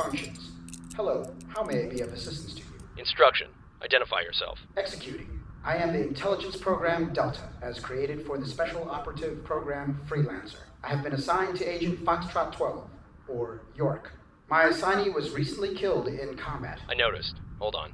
array activated. Restoring functions. Hello, how may I be of assistance to you? Instruction. Identify yourself. Executing. I am the intelligence program Delta, as created for the special operative program Freelancer. I have been assigned to Agent Foxtrot 12, or York. My assignee was recently killed in combat. I noticed. Hold on.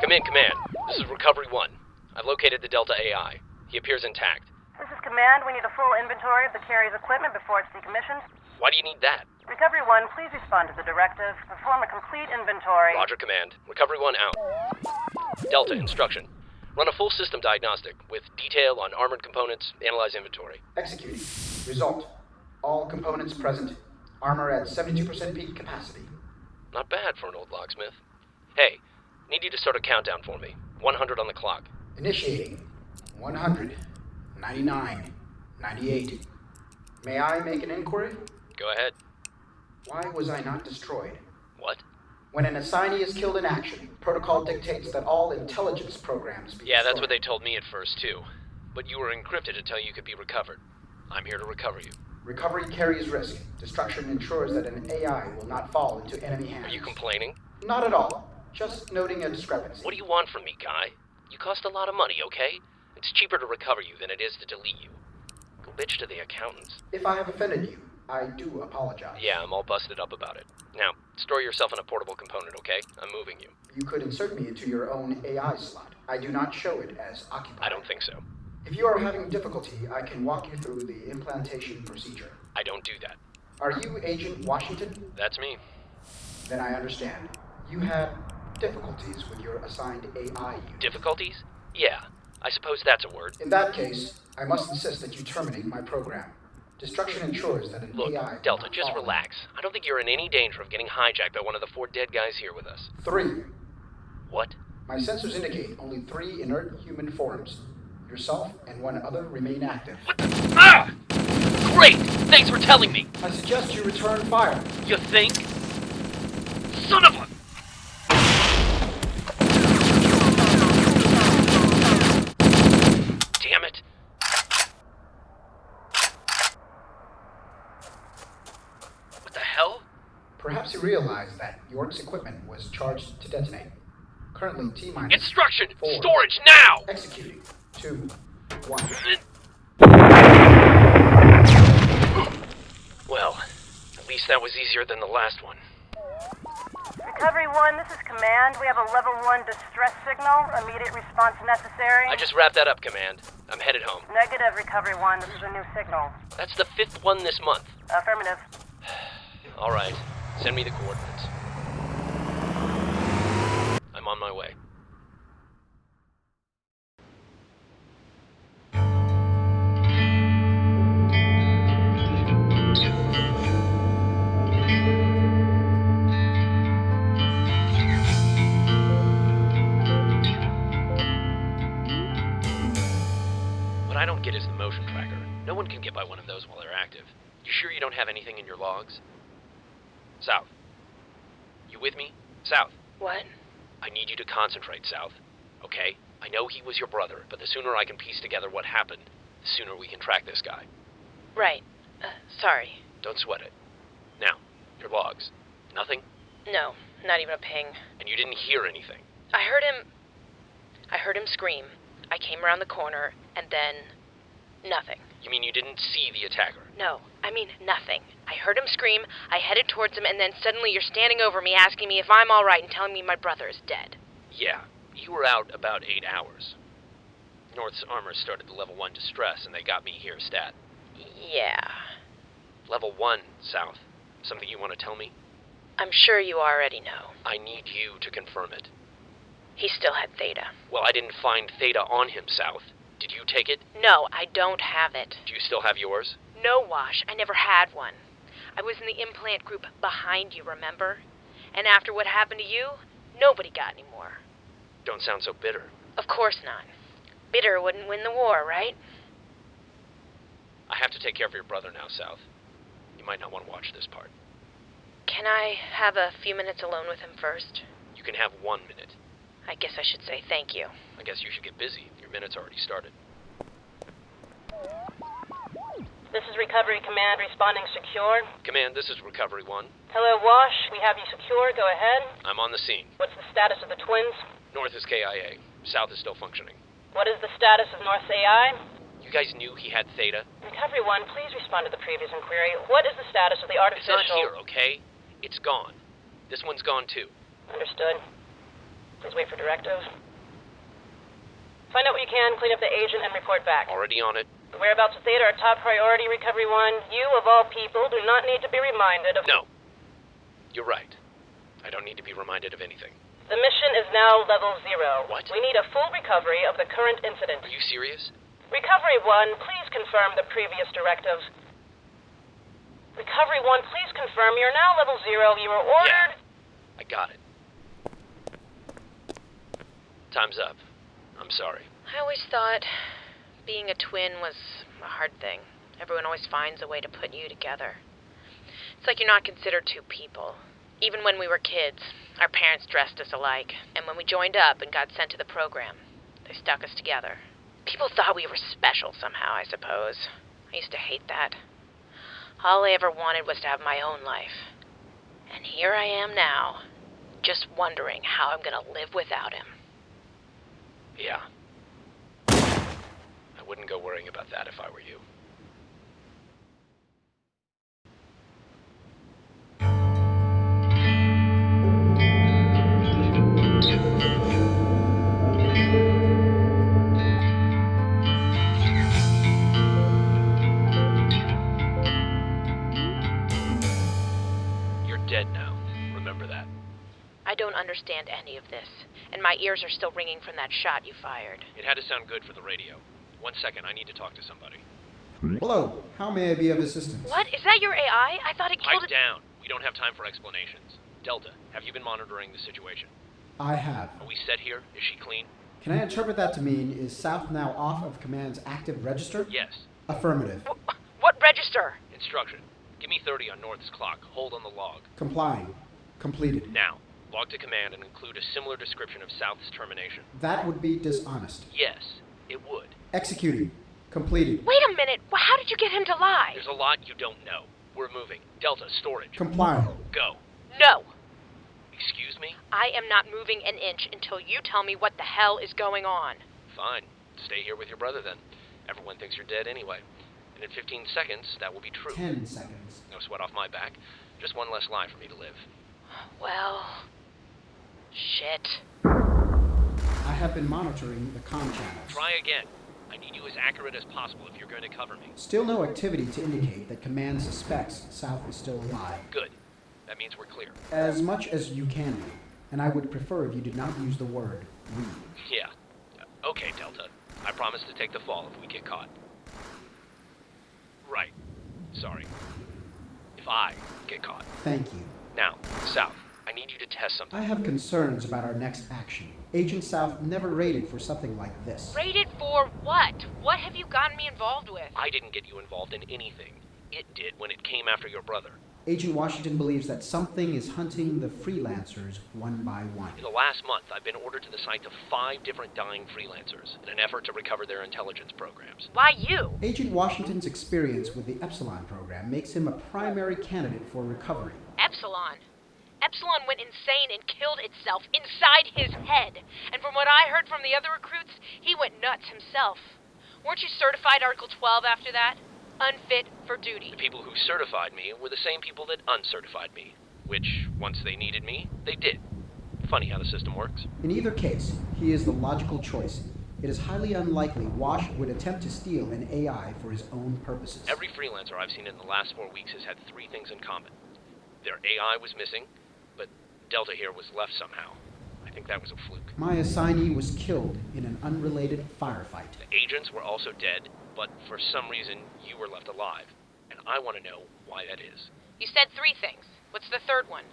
Come in, Command. This is Recovery 1. I've located the Delta AI. He appears intact. This is Command. We need a full inventory of the carrier's equipment before it's decommissioned. Why do you need that? Recovery 1, please respond to the directive. Perform a complete inventory. Roger, Command. Recovery 1 out. Delta, instruction. Run a full system diagnostic with detail on armored components, analyze inventory. Executing. Result. All components present. Armor at 72% peak capacity. Not bad for an old locksmith. Hey, need you to start a countdown for me. 100 on the clock. Initiating. 100. 99. 98. May I make an inquiry? Go ahead. Why was I not destroyed? What? When an assignee is killed in action, protocol dictates that all intelligence programs be Yeah, that's what they told me at first, too. But you were encrypted until you could be recovered. I'm here to recover you. Recovery carries risk. Destruction ensures that an AI will not fall into enemy hands. Are you complaining? Not at all. Just noting a discrepancy. What do you want from me, Guy? You cost a lot of money, okay? It's cheaper to recover you than it is to delete you. Go bitch to the accountants. If I have offended you, I do apologize. Yeah, I'm all busted up about it. Now, store yourself in a portable component, okay? I'm moving you. You could insert me into your own AI slot. I do not show it as occupied. I don't think so. If you are having difficulty, I can walk you through the implantation procedure. I don't do that. Are you Agent Washington? That's me. Then I understand. You had difficulties with your assigned AI unit. Difficulties? Yeah, I suppose that's a word. In that case, I must insist that you terminate my program. Destruction ensures that an Look, AI. Delta, just relax. I don't think you're in any danger of getting hijacked by one of the four dead guys here with us. Three. What? My sensors indicate only three inert human forms. Yourself and one other remain active. What the? Ah! Great! Thanks for telling me! I suggest you return fire. You think? Son of a... Damn it. What the hell? Perhaps you realize that York's equipment was charged to detonate. Currently T minus. Instruction! Four. Storage now! Executing. Two. One. Well, at least that was easier than the last one. Recovery 1, this is Command. We have a level 1 distress signal. Immediate response necessary. I just wrapped that up, Command. I'm headed home. Negative, Recovery 1. This is a new signal. That's the fifth one this month. Affirmative. All right, send me the coordinates. I'm on my way. What I don't get is the motion tracker. No one can get by one of those while they're active. You sure you don't have anything in your logs? South. You with me? South. What? I need you to concentrate, South. Okay? I know he was your brother, but the sooner I can piece together what happened, the sooner we can track this guy. Right. Uh, sorry. Don't sweat it. Now, your logs. Nothing? No, not even a ping. And you didn't hear anything. I heard him. I heard him scream. I came around the corner, and then. Nothing. You mean you didn't see the attacker? No, I mean nothing. I heard him scream, I headed towards him, and then suddenly you're standing over me asking me if I'm alright and telling me my brother is dead. Yeah, you were out about eight hours. North's armor started the level one distress, and they got me here stat. Yeah. Level one, South. Something you want to tell me? I'm sure you already know. I need you to confirm it. He still had Theta. Well, I didn't find Theta on him, South. Did you take it? No, I don't have it. Do you still have yours? No, Wash. I never had one. I was in the implant group behind you, remember? And after what happened to you, nobody got any more. Don't sound so bitter. Of course not. Bitter wouldn't win the war, right? I have to take care of your brother now, South. You might not want to watch this part. Can I have a few minutes alone with him first? You can have one minute. I guess I should say thank you. I guess you should get busy. Your minute's already started. This is Recovery Command responding secure. Command, this is Recovery 1. Hello, Wash. We have you secure. Go ahead. I'm on the scene. What's the status of the twins? North is KIA. South is still functioning. What is the status of North AI? You guys knew he had Theta? Recovery 1, please respond to the previous inquiry. What is the status of the artificial... It's not here, okay? It's gone. This one's gone too. Understood. Please wait for directives. Find out what you can, clean up the agent, and report back. Already on it. The whereabouts of Theta are top priority, Recovery 1. You, of all people, do not need to be reminded of... No. You're right. I don't need to be reminded of anything. The mission is now level zero. What? We need a full recovery of the current incident. Are you serious? Recovery 1, please confirm the previous directives. Recovery 1, please confirm you're now level zero. You were ordered... I got it. Time's up. I'm sorry. I always thought being a twin was a hard thing. Everyone always finds a way to put you together. It's like you're not considered two people. Even when we were kids, our parents dressed us alike. And when we joined up and got sent to the program, they stuck us together. People thought we were special somehow, I suppose. I used to hate that. All I ever wanted was to have my own life. And here I am now, just wondering how I'm gonna live without him. Yeah. I wouldn't go worrying about that if I were you. My ears are still ringing from that shot you fired. It had to sound good for the radio. One second, I need to talk to somebody. Hello, how may I be of assistance? What? Is that your AI? I thought it killed Pipe it. down. We don't have time for explanations. Delta, have you been monitoring the situation? I have. Are we set here? Is she clean? Can I interpret that to mean is South now off of Command's active register? Yes. Affirmative. Wh- What register? Instruction. Give me 30 on North's clock. Hold on the log. Complying. Completed. Now, log to command and include a similar description of South's termination. That would be dishonest. Yes, it would. Executing. Completed. Wait a minute. Wh- How did you get him to lie? There's a lot you don't know. We're moving. Delta, storage. Comply. Go. No. Excuse me? I am not moving an inch until you tell me what the hell is going on. Fine. Stay here with your brother then. Everyone thinks you're dead anyway. And in 15 seconds, that will be true. Ten seconds. No sweat off my back. Just one less lie for me to live. Well. Shit. I have been monitoring the comm channels. Try again. I need you as accurate as possible if you're going to cover me. Still no activity to indicate that Command suspects South is still alive. Good. That means we're clear. As much as you can be. And I would prefer if you did not use the word we. Yeah. Uh, Okay, Delta. I promise to take the fall if we get caught. Right. Sorry. If I get caught. Thank you. Now, South, I need you to test something. I have concerns about our next action. Agent South never raided for something like this. Rated for what? What have you gotten me involved with? I didn't get you involved in anything. It did when it came after your brother. Agent Washington believes that something is hunting the freelancers one by one. In the last month, I've been ordered to the site of five different dying freelancers in an effort to recover their intelligence programs. Why you? Agent Washington's experience with the Epsilon program makes him a primary candidate for recovery. Epsilon. Epsilon went insane and killed itself inside his head. And from what I heard from the other recruits, he went nuts himself. Weren't you certified Article 12 after that? Unfit for duty. The people who certified me were the same people that uncertified me, which, once they needed me, they did. Funny how the system works. In either case, he is the logical choice. It is highly unlikely Wash would attempt to steal an AI for his own purposes. Every freelancer I've seen in the last four weeks has had three things in common. Their AI was missing, but Delta here was left somehow. I think that was a fluke. My assignee was killed in an unrelated firefight. The agents were also dead, but for some reason you were left alive. And I want to know why that is. You said three things. What's the third one?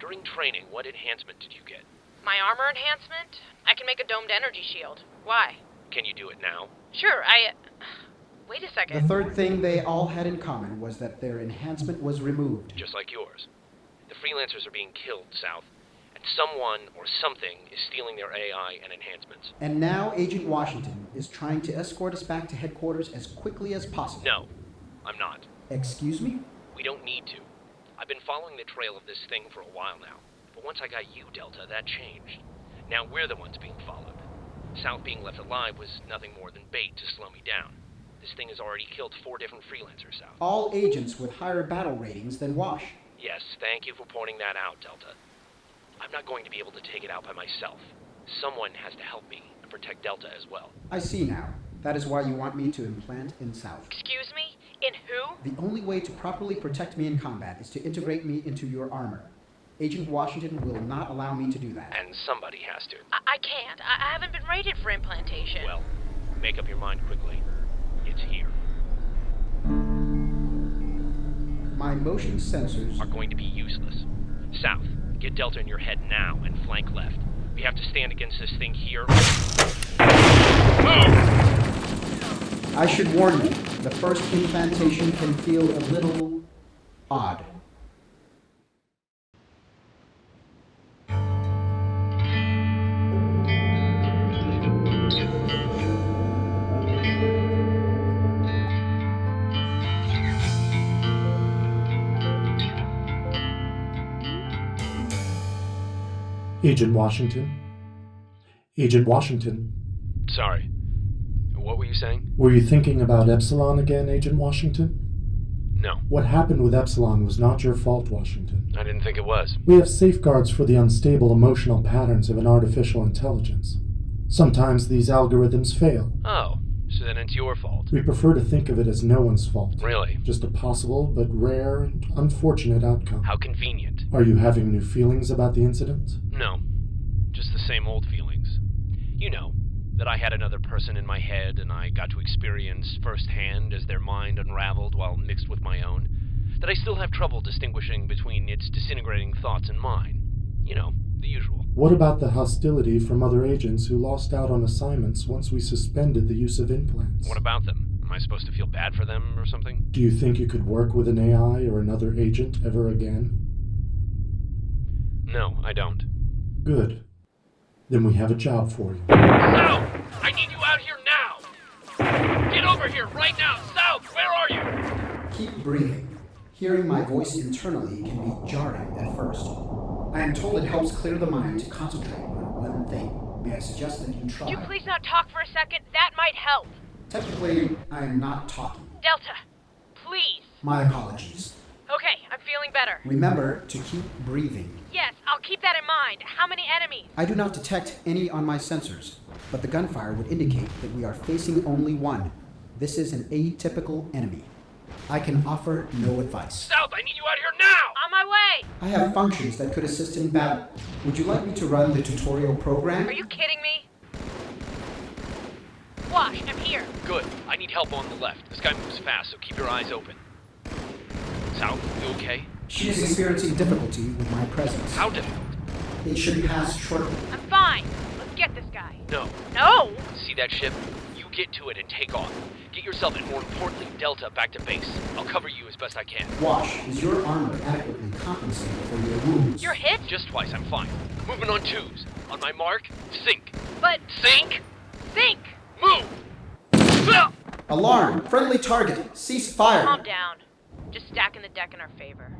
During training, what enhancement did you get? My armor enhancement? I can make a domed energy shield. Why? Can you do it now? Sure, I. Wait a second. The third thing they all had in common was that their enhancement was removed. Just like yours. The freelancers are being killed, South, and someone or something is stealing their AI and enhancements. And now Agent Washington is trying to escort us back to headquarters as quickly as possible. No. I'm not. Excuse me? We don't need to. I've been following the trail of this thing for a while now. But once I got you, Delta, that changed. Now we're the ones being followed. South being left alive was nothing more than bait to slow me down. This thing has already killed four different freelancers, South. All agents with higher battle ratings than Wash. Yes, thank you for pointing that out, Delta. I'm not going to be able to take it out by myself. Someone has to help me and protect Delta as well. I see now. That is why you want me to implant in South. Excuse me? In who? The only way to properly protect me in combat is to integrate me into your armor. Agent Washington will not allow me to do that. And somebody has to. I, I can't. I, I haven't been rated for implantation. Well, make up your mind quickly. It's here. My motion sensors Are going to be useless. South, get Delta in your head now and flank left. We have to stand against this thing here. Move! I should warn you, the first implantation can feel a little odd. Agent Washington? Agent Washington, Sorry. What were you saying? were you thinking about Epsilon again, Agent Washington? No, What happened with Epsilon was not your fault, Washington. I didn't think it was. We have safeguards for the unstable emotional patterns of an artificial intelligence. Sometimes these algorithms fail. Oh, so then it's your fault. We prefer to think of it as no one's fault. Really? Just a possible but rare and unfortunate outcome. How convenient. Are you having new feelings about the incident? No, just the same old feelings. You know, that I had another person in my head and I got to experience firsthand as their mind unraveled while mixed with my own. That I still have trouble distinguishing between its disintegrating thoughts and mine. You know, the usual. What about the hostility from other agents who lost out on assignments once we suspended the use of implants? What about them? Am I supposed to feel bad for them or something? Do you think you could work with an AI or another agent ever again? No, I don't. Good. Then we have a job for you. South! I need you out here now! Get over here right now! South, where are you? Keep breathing. Hearing my voice internally can be jarring at first. I am told it helps clear the mind to concentrate on one thing. May I suggest that you try? Could you please not talk for a second? That might help. Technically, I am not talking. Delta, please. My apologies. Okay, I'm feeling better. Remember to keep breathing. Yes, I'll keep that in mind. How many enemies? I do not detect any on my sensors, but the gunfire would indicate that we are facing only one. This is an atypical enemy. I can offer no advice. South, I need you out here now! On my way. I have functions that could assist in battle. Would you like me to run the tutorial program? Are you kidding me? Wash, I'm here. Good. I need help on the left. This guy moves fast, so keep your eyes open. South, you okay? She is experiencing difficulty with my presence. How difficult? It should pass shortly. I'm fine. Let's get this guy. No. No! See that ship? You get to it and take off. Get yourself and more importantly, Delta back to base. I'll cover you as best I can. Wash, is your armor adequately compensated for your wounds? You're hit? Just twice, I'm fine. Moving on twos. On my mark, sink. But Sink! Sink! Move! Alarm! Friendly target! Cease fire! Calm down. Just stacking the deck in our favor.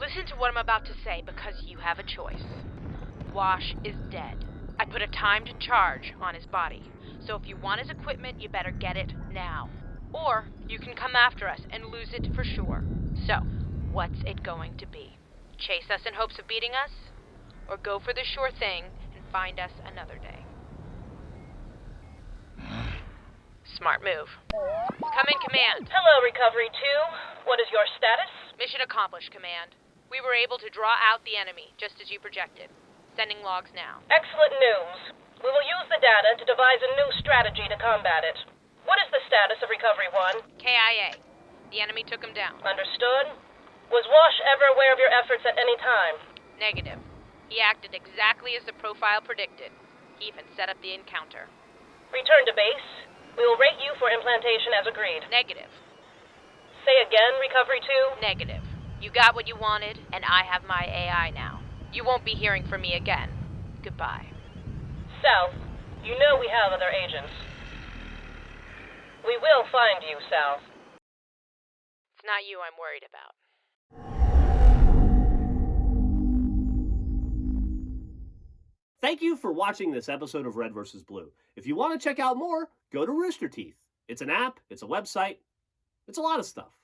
Listen to what I'm about to say because you have a choice. Wash is dead. I put a timed charge on his body. So if you want his equipment, you better get it now. Or you can come after us and lose it for sure. So, what's it going to be? Chase us in hopes of beating us? Or go for the sure thing and find us another day? Smart move. Come in, Command. Hello, Recovery 2. What is your status? Mission accomplished, Command. We were able to draw out the enemy, just as you projected. Sending logs now. Excellent news. We will use the data to devise a new strategy to combat it. What is the status of Recovery 1? KIA. The enemy took him down. Understood. Was Wash ever aware of your efforts at any time? Negative. He acted exactly as the profile predicted. He even set up the encounter. Return to base. We will rate you for implantation as agreed. Negative. Say again, Recovery 2. Negative. You got what you wanted, and I have my AI now. You won't be hearing from me again. Goodbye. South, you know we have other agents. We will find you, Sal. It's not you I'm worried about. Thank you for watching this episode of Red vs. Blue. If you want to check out more, go to Rooster Teeth. It's an app, it's a website, it's a lot of stuff.